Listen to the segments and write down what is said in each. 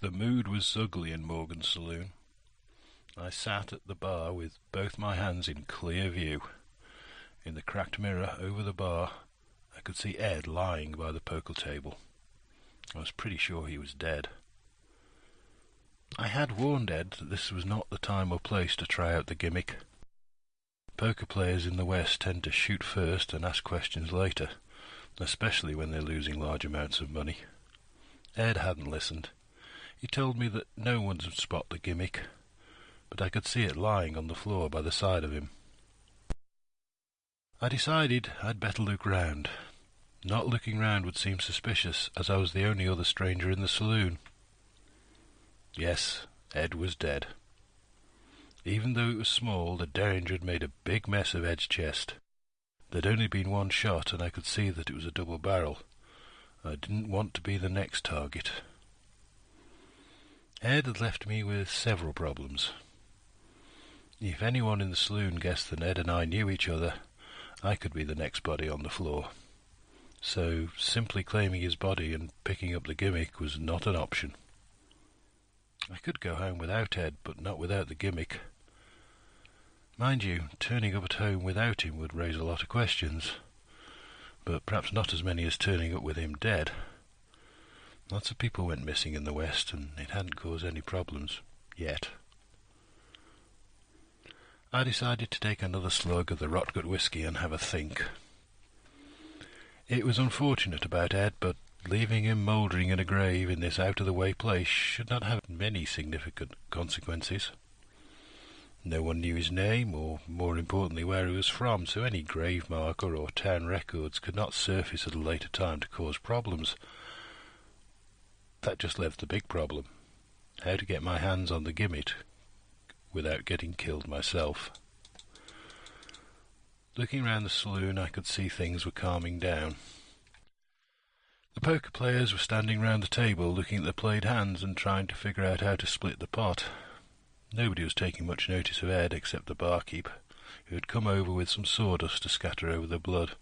The mood was ugly in Morgan's saloon. I sat at the bar with both my hands in clear view. In the cracked mirror over the bar, I could see Ed lying by the poker table. I was pretty sure he was dead. I had warned Ed that this was not the time or place to try out the gimmick. Poker players in the West tend to shoot first and ask questions later, especially when they're losing large amounts of money. Ed hadn't listened. He told me that no one would spot the gimmick, but I could see it lying on the floor by the side of him. I decided I'd better look round. Not looking round would seem suspicious, as I was the only other stranger in the saloon. Yes, Ed was dead. Even though it was small, the Derringer had made a big mess of Ed's chest. There'd only been one shot, and I could see that it was a double barrel. I didn't want to be the next target. Ed had left me with several problems. If anyone in the saloon guessed that Ed and I knew each other, I could be the next body on the floor. So simply claiming his body and picking up the gimmick was not an option. I could go home without Ed, but not without the gimmick. Mind you, turning up at home without him would raise a lot of questions, but perhaps not as many as turning up with him dead. Lots of people went missing in the West, and it hadn't caused any problems. Yet. I decided to take another slug of the Rotgut whiskey and have a think. It was unfortunate about Ed, but leaving him mouldering in a grave in this out-of-the-way place should not have many significant consequences. No one knew his name, or more importantly where he was from, so any grave marker or town records could not surface at a later time to cause problems. That just left the big problem. How to get my hands on the gimmick without getting killed myself. Looking round the saloon, I could see things were calming down. The poker players were standing round the table looking at the played hands and trying to figure out how to split the pot. Nobody was taking much notice of Ed except the barkeep, who had come over with some sawdust to scatter over the blood.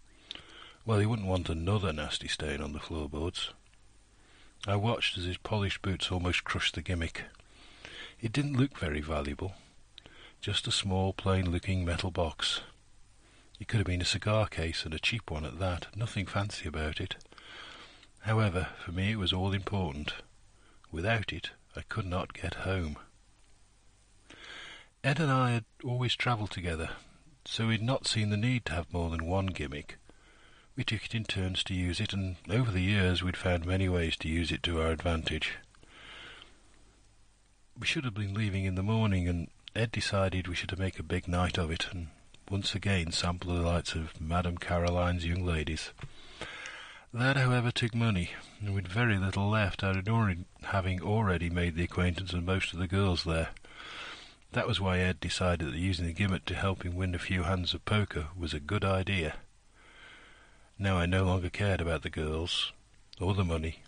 Well, he wouldn't want another nasty stain on the floorboards. I watched as his polished boots almost crushed the gimmick. It didn't look very valuable. Just a small, plain-looking metal box. It could have been a cigar case, and a cheap one at that. Nothing fancy about it. However, for me it was all important. Without it, I could not get home. Ed and I had always travelled together, so we'd not seen the need to have more than one gimmick. We took it in turns to use it, and over the years we'd found many ways to use it to our advantage. We should have been leaving in the morning, and Ed decided we should make a big night of it, and once again sample the delights of Madame Caroline's young ladies. That, however, took money, and with very little left, having already made the acquaintance of most of the girls there. That was why Ed decided that using the gimmick to help him win a few hands of poker was a good idea. Now I no longer cared about the girls or the money.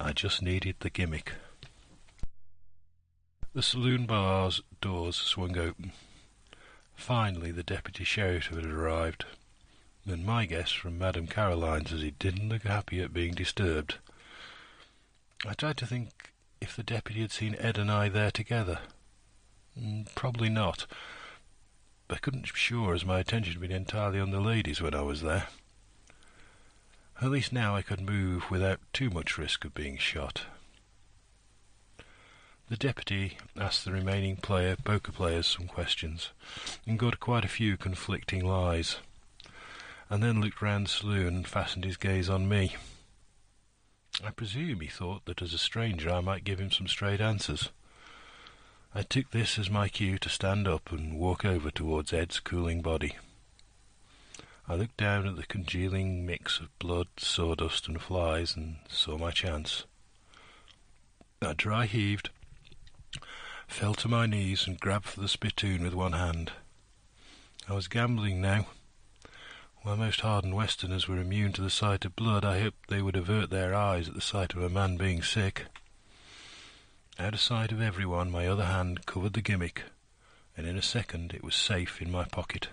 I just needed the gimmick. The saloon bar's doors swung open. Finally, the deputy sheriff had arrived, and my guess from Madame Caroline's is he didn't look happy at being disturbed. I tried to think if the deputy had seen Ed and I there together. Mm, probably not. I couldn't be sure, as my attention had been entirely on the ladies when I was there. At least now I could move without too much risk of being shot. The deputy asked the remaining player, poker players some questions, and got quite a few conflicting lies, and then looked round the saloon and fastened his gaze on me. I presume he thought that as a stranger I might give him some straight answers. I took this as my cue to stand up and walk over towards Ed's cooling body. I looked down at the congealing mix of blood, sawdust, and flies, and saw my chance. I dry heaved, fell to my knees, and grabbed for the spittoon with one hand. I was gambling now. While most hardened Westerners were immune to the sight of blood, I hoped they would avert their eyes at the sight of a man being sick. Out of sight of everyone, my other hand covered the gimmick, and in a second it was safe in my pocket.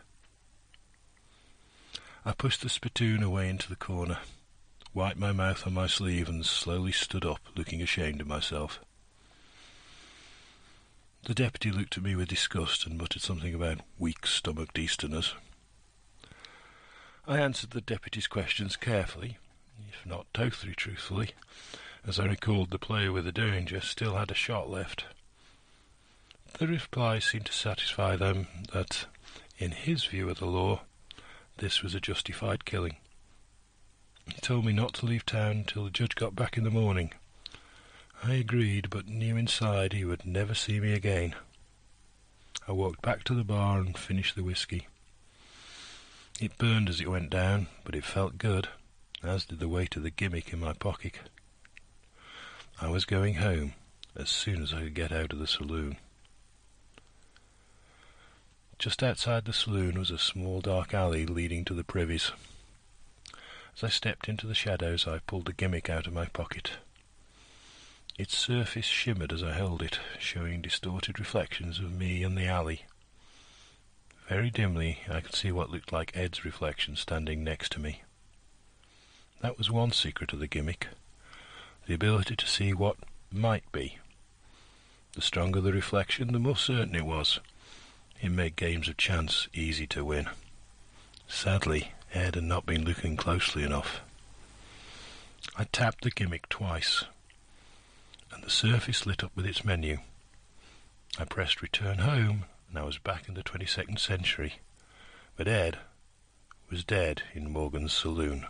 I pushed the spittoon away into the corner, wiped my mouth on my sleeve, and slowly stood up, looking ashamed of myself. The deputy looked at me with disgust and muttered something about weak-stomached Easterners. I answered the deputy's questions carefully, if not totally truthfully, as I recalled the player with the Derringer still had a shot left. The reply seemed to satisfy them that, in his view of the law, this was a justified killing. He told me not to leave town till the judge got back in the morning. I agreed, but knew inside he would never see me again. I walked back to the bar and finished the whisky. It burned as it went down, but it felt good, as did the weight of the gimmick in my pocket. I was going home as soon as I could get out of the saloon. Just outside the saloon was a small dark alley leading to the privies. As I stepped into the shadows, I pulled the gimmick out of my pocket. Its surface shimmered as I held it, showing distorted reflections of me and the alley. Very dimly, I could see what looked like Ed's reflection standing next to me. That was one secret of the gimmick the ability to see what might be. The stronger the reflection, the more certain it was. It made games of chance easy to win. Sadly, Ed had not been looking closely enough. I tapped the gimmick twice, and the surface lit up with its menu. I pressed return home, and I was back in the 22nd century. But Ed was dead in Morgan's saloon.